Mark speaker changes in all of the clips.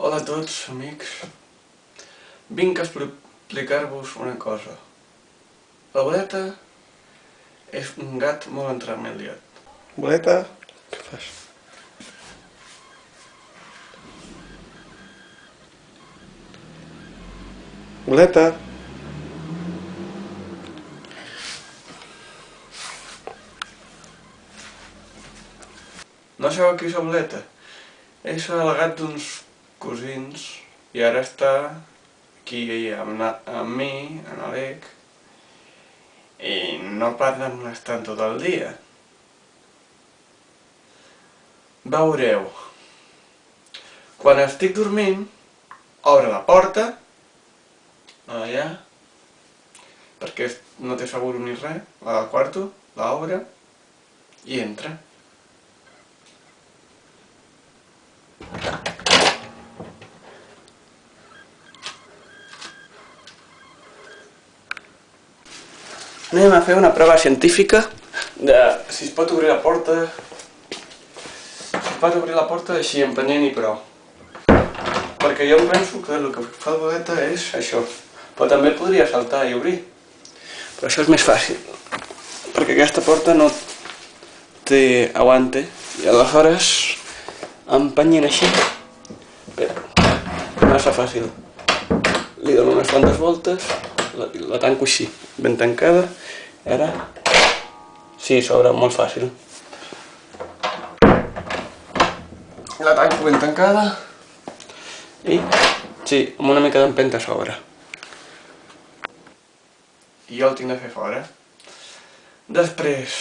Speaker 1: Hola a tots, amics. Vinc a explicar-vos una cosa. La boleta és un gat molt entremaliat.
Speaker 2: Boleta, què fas? Boleta.
Speaker 1: No sabeu qui és la boleta? És el gat d'uns cosins i ara està aquí amb, amb mi, en Alec, i no para de molestar tot el dia. Veureu. Quan estic dormint, obre la porta, allà, perquè no té segur ni res, la del quarto, l'obre i entra. Anem a fer una prova científica de si es pot obrir la porta... Si es pot obrir la porta així empenyent i prou. Perquè jo penso que el que fa la boleta és això. Però també podria saltar i obrir. Però això és més fàcil. Perquè aquesta porta no té aguante. I aleshores empenyent així. Espera, massa fàcil. Li dono unes quantes voltes, la, la tanco així, ben tancada. Ara, sí, s'obre molt fàcil. La tanco ben tancada. I, sí, amb una mica d'empenta s'obre. I jo el tinc de fer fora. Després...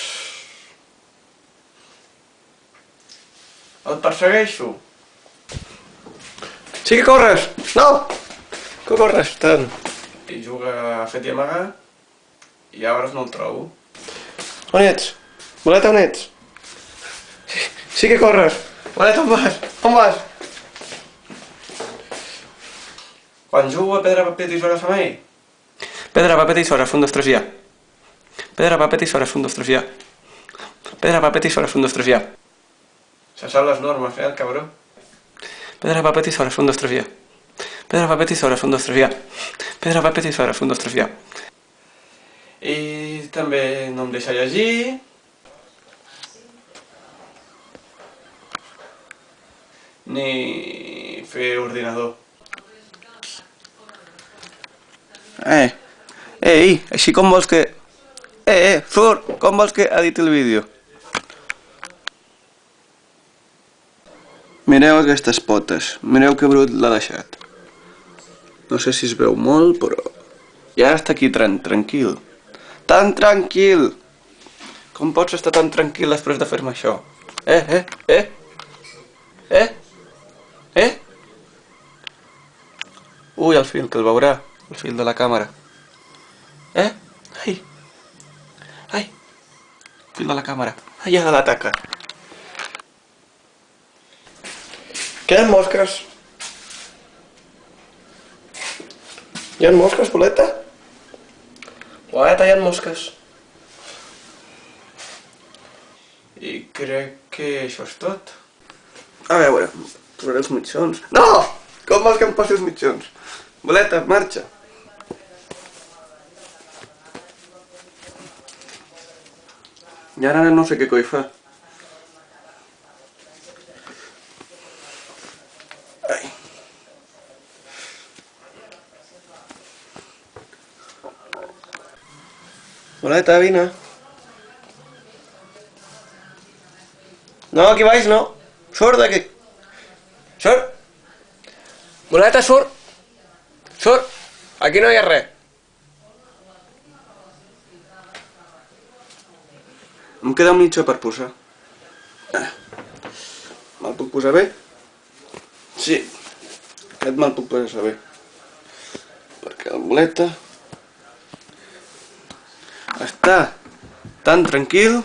Speaker 1: El persegueixo.
Speaker 2: Sí que corres! No! Que corres tant?
Speaker 1: I juga a fet i amagar. I llavors no el trobo.
Speaker 2: On ets? Boleta, on ets? Sí, sí que corres! Boleta, on vas? On vas?
Speaker 1: Quan jugo a pedra, paper, tisores amb ell,
Speaker 2: Pedra, paper, tisores, un, dos, tres, ja. Pedra, paper, tisores, un, dos, tres, ja. Pedra, paper, tisores, un, dos, tres, ja.
Speaker 1: se sap les normes, eh, el cabró.
Speaker 2: Pedra, paper, tisores, un, dos, tres, ja. Pedra, paper, tisores, un, dos, tres, ja. Pedra, paper, tisores, un, dos, tres, ja.
Speaker 1: També no em deixa llegir. Ni fer ordinador.
Speaker 2: Eh, ei, així com vols que... Eh, eh, surt, com vols que editi el vídeo? Mireu aquestes potes, mireu que brut l'ha deixat. No sé si es veu molt, però... Ja està aquí tran tranquil. Tan tranquil! Com pots estar tan tranquil després de fer-me això? Eh, eh, eh? Eh? Eh? Ui, el fil, que el veurà. El fil de la càmera. Eh? Ai. Ai. Fil de la càmera. Ai, ja l'ataca. Queden mosques. Hi ha mosques, boleta? Boleta, hi ha mosques.
Speaker 1: I crec que això és tot.
Speaker 2: A veure, posaré els mitjons. No! Com vols que em posi els mitjons? Boleta, marxa. I ara no sé què coi fa. Boleta, vine. No, aquí baix no. Surt d'aquí. Surt. Boleta, surt. Surt. Aquí no hi ha res. Em queda un mitja per posar. Me'l puc posar bé? Sí. Aquest me'l puc posar bé. Perquè el boleta... está tan tranquilo.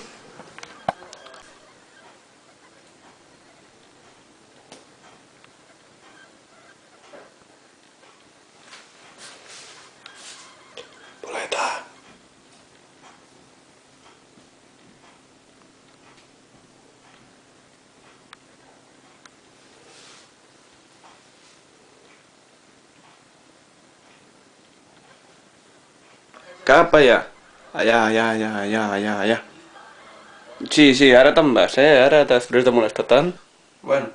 Speaker 2: Apa
Speaker 1: ya. Allà. Allà, allà, allà, allà, allà. Sí, sí, ara te'n vas, eh? Ara després de molestar tant. Bueno.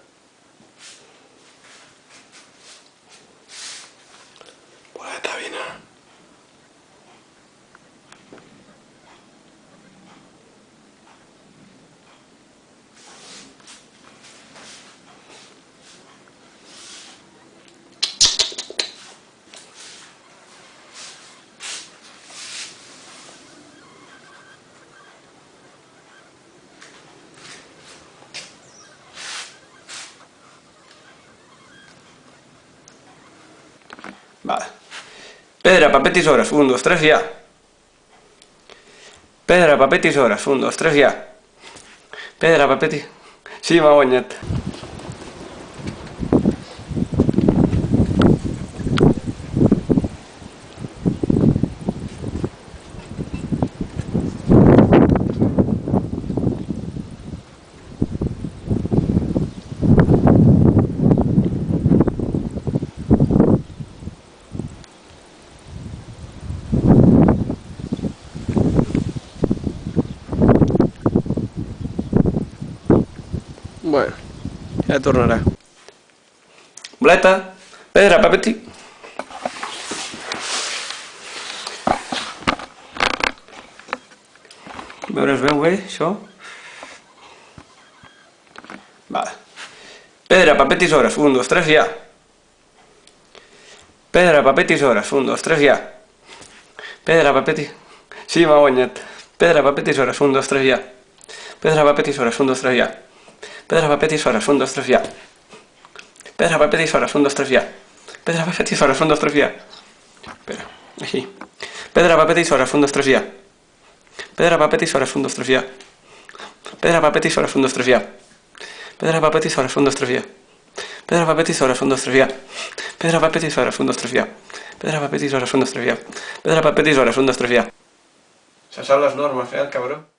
Speaker 1: Pedra, paper, tisores, un, dos, tres, ja. Pedra, paper, tisores, un, dos, tres, ja. Pedra, paper, ti... Sí, m'ha guanyat. Bueno, ja tornarà. Boleta, pedra, paper, ti... A veure, es veu bé, això? Vale. Pedra, paper, tisores, un, dos, tres, ja. Pedra, paper, tisores, un, dos, tres, ja. Pedra, paper, ti... Sí, m'ha guanyat. Pedra, paper, tisores, un, dos, tres, ja. Pedra, paper, tisores, un, dos, tres, ja. Pedra, paper, tisores, un, dos, tres, ja. Pedra, paper, tisores, un, dos, tres, ja. Pedra, paper, tisores, un, dos, tres, ja. Espera, així. Pedra, paper, tisores, un, dos, tres, ja. Pedra, paper, tisores, un, dos, tres, ja. Pedra, paper, tisores, un, dos, tres, ja. Pedra, paper, tisores, un, dos, tres, ja. Pedra, paper, tisores, un, dos, tres, ja. Pedra, paper, tisores, un, dos, tres, ja. Pedra, paper, tisores, un, dos, tres, ja. Pedra, paper, tisores, un, dos, tres, ja. Se sap les normes, eh, el cabró?